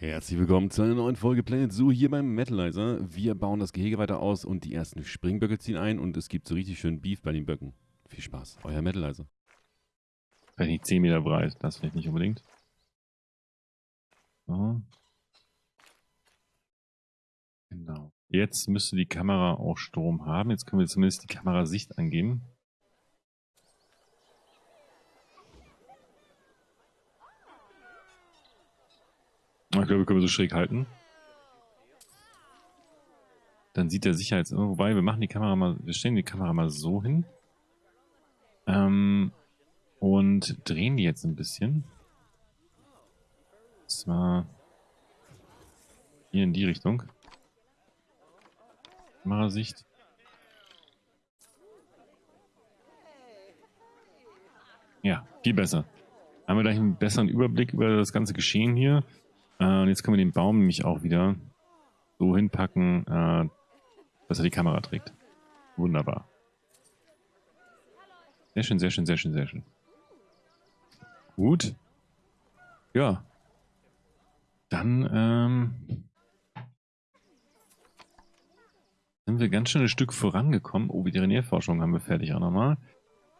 Herzlich willkommen zu einer neuen Folge Planet Zoo hier beim Metalizer. Wir bauen das Gehege weiter aus und die ersten Springböcke ziehen ein und es gibt so richtig schön Beef bei den Böcken. Viel Spaß, euer Metalizer. Vielleicht nicht 10 Meter breit, das vielleicht nicht unbedingt. So. Genau. Jetzt müsste die Kamera auch Strom haben. Jetzt können wir zumindest die Kamerasicht angeben. Wir können wir so schräg halten. Dann sieht der Sicherheits... Wobei, wir machen die Kamera mal... Wir stellen die Kamera mal so hin. Ähm, und drehen die jetzt ein bisschen. Und zwar hier in die Richtung. Kamerasicht. Ja, viel besser. Haben wir gleich einen besseren Überblick über das ganze Geschehen hier. Äh, und jetzt können wir den Baum nämlich auch wieder so hinpacken, äh, dass er die Kamera trägt. Wunderbar. Sehr schön, sehr schön, sehr schön, sehr schön. Gut. Ja. Dann ähm, sind wir ganz schön ein Stück vorangekommen. Oh, Veterinärforschung haben wir fertig auch nochmal.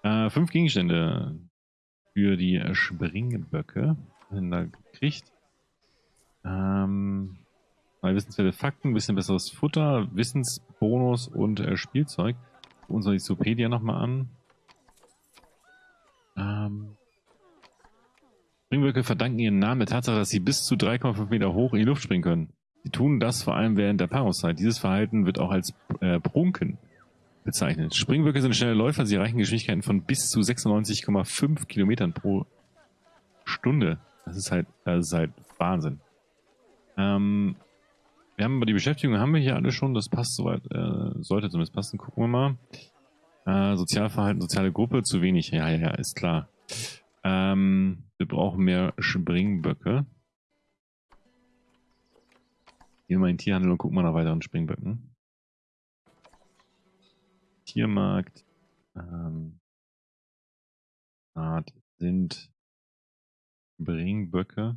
Äh, fünf Gegenstände für die Springböcke. Haben wir gekriegt. Ähm, neue wissenswerte Fakten, ein bisschen besseres Futter, Wissensbonus und äh, Spielzeug. Gucken uns die Wikipedia nochmal an. Ähm, Springböcke verdanken ihren Namen der Tatsache, dass sie bis zu 3,5 Meter hoch in die Luft springen können. Sie tun das vor allem während der Paarungszeit. Dieses Verhalten wird auch als äh, Prunken bezeichnet. Springböcke sind schnelle Läufer, sie erreichen Geschwindigkeiten von bis zu 96,5 Kilometern pro Stunde. Das ist halt, das ist halt Wahnsinn. Ähm, wir haben die Beschäftigung haben wir hier alle schon, das passt soweit, äh, sollte zumindest passen. Gucken wir mal. Äh, Sozialverhalten, soziale Gruppe, zu wenig. Ja, ja, ja, ist klar. Ähm, wir brauchen mehr Springböcke. Gehen wir mal in den Tierhandel und gucken mal nach weiteren Springböcken. Tiermarkt. Ähm, Art sind Springböcke.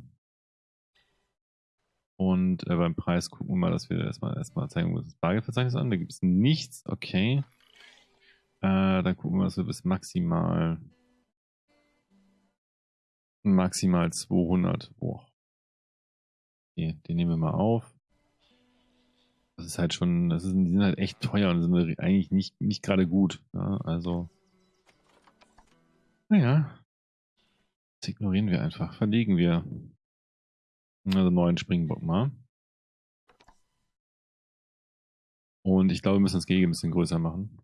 Und äh, beim Preis gucken wir mal, dass wir erstmal erstmal zeigen, das Bargeldverzeichnis an. Da gibt es nichts. Okay. Äh, dann gucken wir, dass wir bis maximal maximal 200. Boah. Okay, den nehmen wir mal auf. Das ist halt schon, das ist, die sind halt echt teuer und sind eigentlich nicht, nicht gerade gut. Ja, also, naja, das ignorieren wir einfach, verlegen wir. Also neuen Springbock mal. Und ich glaube, wir müssen das Gehege ein bisschen größer machen.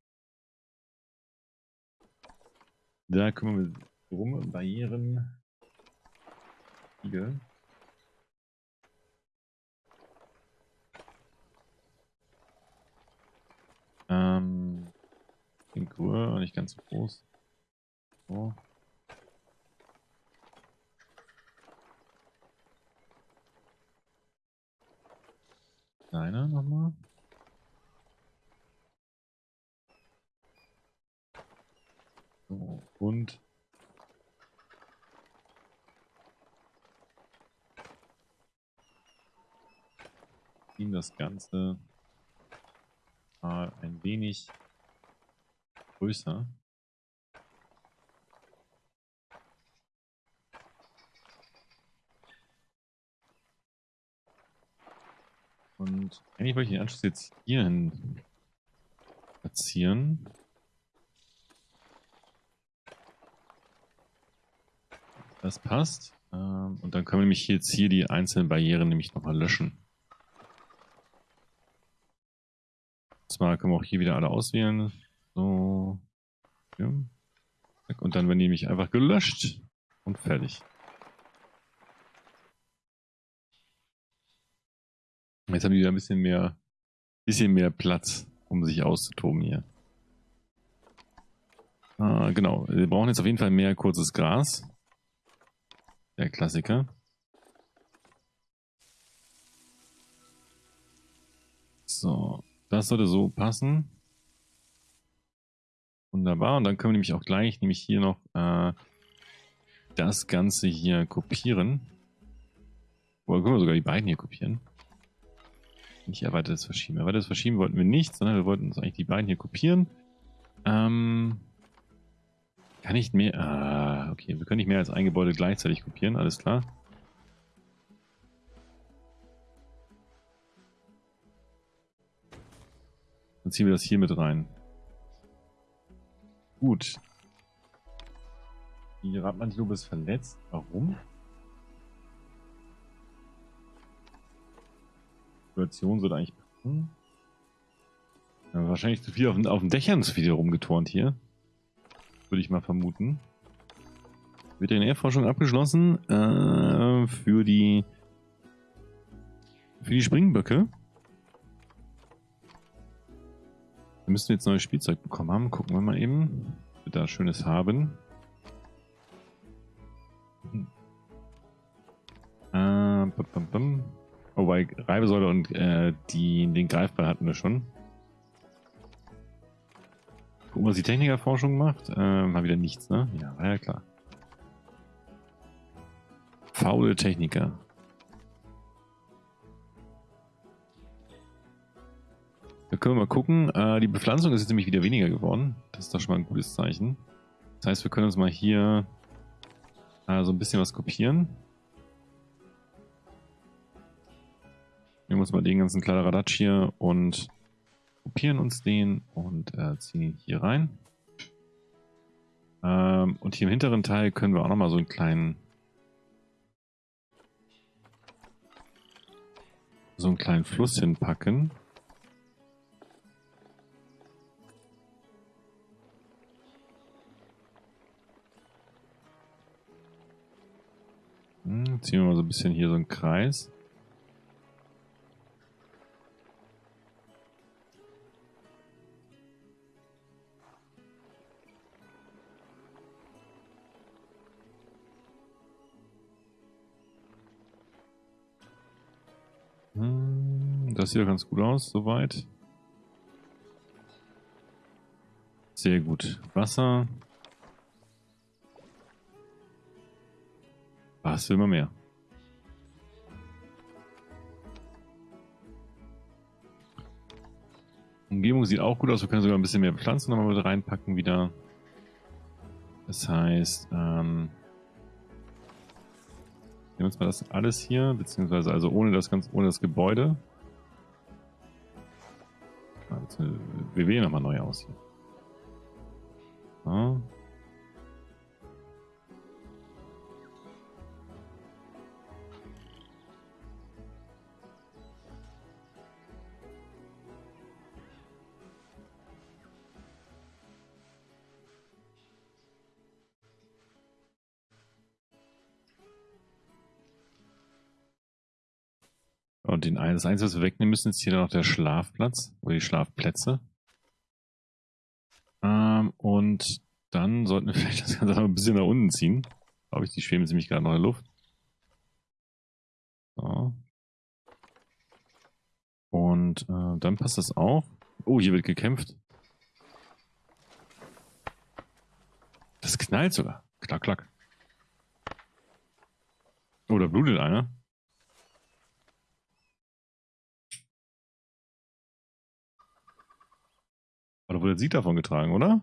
Da kümmern wir drum. Barrieren. Spiegel. Ähm, Figur, nicht ganz so groß. So. Kleiner nochmal. So, und ziehen das Ganze mal ein wenig größer. Und eigentlich wollte ich den Anschluss jetzt hier hin platzieren. Das passt. Ähm, und dann können wir nämlich jetzt hier die einzelnen Barrieren nämlich nochmal löschen. Und zwar können wir auch hier wieder alle auswählen. So. Ja. Und dann werden die nämlich einfach gelöscht und fertig. Jetzt haben die wieder ein bisschen mehr, bisschen mehr Platz, um sich auszutoben hier. Ah, genau, wir brauchen jetzt auf jeden Fall mehr kurzes Gras. Der Klassiker. So, das sollte so passen. Wunderbar, und dann können wir nämlich auch gleich nämlich hier noch äh, das Ganze hier kopieren Oder können wir sogar die beiden hier kopieren? Nicht erweitertes Verschieben. Erweitertes Verschieben wollten wir nicht, sondern wir wollten uns eigentlich die beiden hier kopieren. Ähm, kann ich mehr... Ah, okay. Wir können nicht mehr als ein Gebäude gleichzeitig kopieren, alles klar. Dann ziehen wir das hier mit rein. Gut. Die Rabantilope ist verletzt. Warum? Situation sollte eigentlich passen. Ja, wahrscheinlich zu viel auf, auf den Dächern zu viel rumgeturnt hier. Würde ich mal vermuten. Veterinärforschung abgeschlossen äh, für die für die Springböcke. Wir müssen jetzt neues Spielzeug bekommen haben. Gucken wir mal eben. Wir da Schönes haben. Hm. Äh, bum, bum, bum. Oh, bei Reibesäule und äh, die, den Greifball hatten wir schon. Gucken, was die Technikerforschung macht. Äh, mal wieder nichts, ne? Ja, war ja klar. Faule Techniker. Da können wir mal gucken. Äh, die Bepflanzung ist jetzt nämlich wieder weniger geworden. Das ist doch schon mal ein gutes Zeichen. Das heißt, wir können uns mal hier äh, so ein bisschen was kopieren. Nehmen uns mal den ganzen Kladderadatsch hier und kopieren uns den und äh, ziehen ihn hier rein. Ähm, und hier im hinteren Teil können wir auch nochmal so einen kleinen so einen kleinen Fluss hinpacken. Hm, ziehen wir mal so ein bisschen hier so einen Kreis. Das sieht ja ganz gut aus, soweit. Sehr gut. Wasser. Was will man mehr? Umgebung sieht auch gut aus. Wir können sogar ein bisschen mehr Pflanzen nochmal mit reinpacken wieder. Das heißt, ähm, nehmen wir uns mal das alles hier, beziehungsweise also ohne das ganz, ohne das Gebäude. Also, wir wählen nochmal neu aus hier. So. Und den einen, das Einzige, was wir wegnehmen müssen, ist hier noch der Schlafplatz oder die Schlafplätze. Ähm, und dann sollten wir vielleicht das Ganze ein bisschen nach unten ziehen. Glaube ich, die schweben ziemlich gerade noch in der Luft. So. Und äh, dann passt das auch. Oh, hier wird gekämpft. Das knallt sogar. Klack, klack. Oh, da blutet einer. Oder wurde Sieg davon getragen, oder?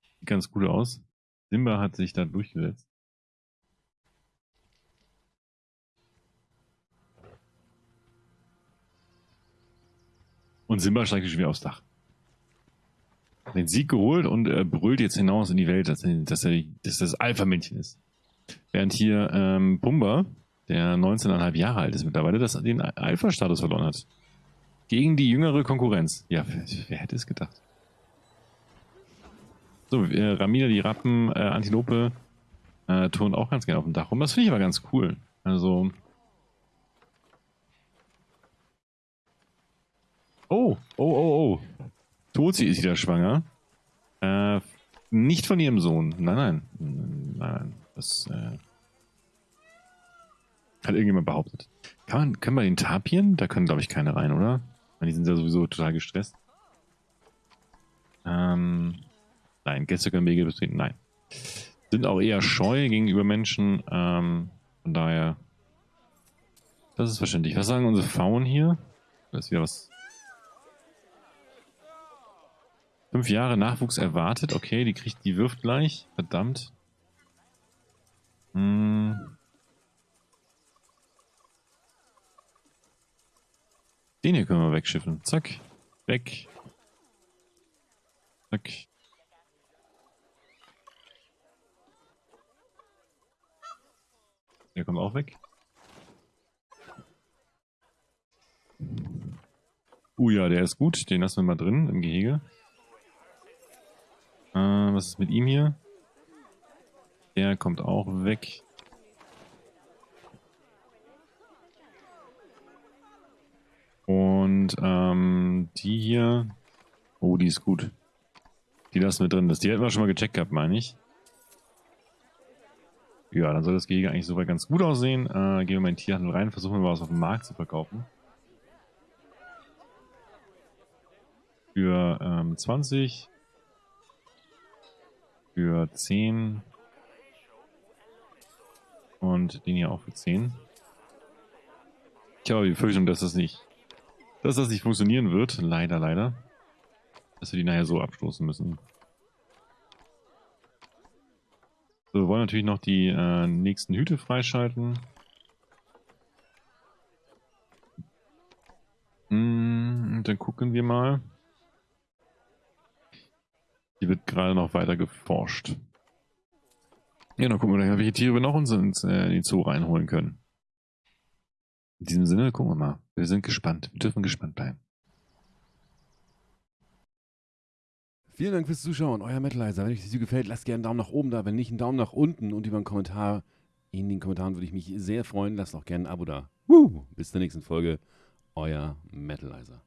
Sieht ganz gut aus. Simba hat sich da durchgesetzt. Und Simba steigt schon wieder aufs Dach. Den Sieg geholt und äh, brüllt jetzt hinaus in die Welt, dass, dass er dass das Alpha-Männchen ist. Während hier ähm, Pumba, der 19,5 Jahre alt ist mittlerweile, das, den Alpha-Status verloren hat. Gegen die jüngere Konkurrenz. Ja, wer, wer hätte es gedacht? So, äh, Ramina, die Rappen, äh, Antilope äh, turnen auch ganz gerne auf dem Dach rum. Das finde ich aber ganz cool. Also. Oh, oh, oh, oh. Tozi ist wieder schwanger. Äh, nicht von ihrem Sohn. Nein, nein. Nein, nein. Das äh, hat irgendjemand behauptet. Kann man, können wir den Tapien? Da können, glaube ich, keine rein, oder? Die sind ja sowieso total gestresst. Ähm, nein, Gäste können Wege betreten, nein. Sind auch eher scheu gegenüber Menschen, ähm, von daher Das ist verständlich. Was sagen unsere Faun hier? Da ist wieder was. Fünf Jahre Nachwuchs erwartet. Okay, die kriegt, die wirft gleich. Verdammt. Hm. Den hier können wir wegschiffen. Zack. Weg. Zack. Der kommt auch weg. Uh ja, der ist gut. Den lassen wir mal drin im Gehege. Äh, was ist mit ihm hier? Der kommt auch weg. Und ähm, die hier. Oh, die ist gut. Die lassen wir drin. Das, die hätten wir schon mal gecheckt gehabt, meine ich. Ja, dann soll das Gehege eigentlich soweit ganz gut aussehen. Äh, gehen wir mal in den Tierhandel rein, versuchen wir mal was auf dem Markt zu verkaufen. Für ähm, 20. Für 10. Und den hier auch für 10. Ich habe die Befürchtung, dass das nicht, dass das nicht funktionieren wird. Leider, leider. Dass wir die nachher so abstoßen müssen. So, wir wollen natürlich noch die äh, nächsten Hüte freischalten. Mm, dann gucken wir mal. Hier wird gerade noch weiter geforscht. Ja, dann gucken wir gleich, welche Tiere wir noch uns äh, in den Zoo reinholen können. In diesem Sinne, gucken wir mal. Wir sind gespannt. Wir dürfen gespannt bleiben. Vielen Dank fürs Zuschauen, euer Metalizer. Wenn euch das Video gefällt, lasst gerne einen Daumen nach oben da. Wenn nicht, einen Daumen nach unten und über einen Kommentar. In den Kommentaren würde ich mich sehr freuen. Lasst auch gerne ein Abo da. Woo! Bis zur nächsten Folge, euer Metalizer.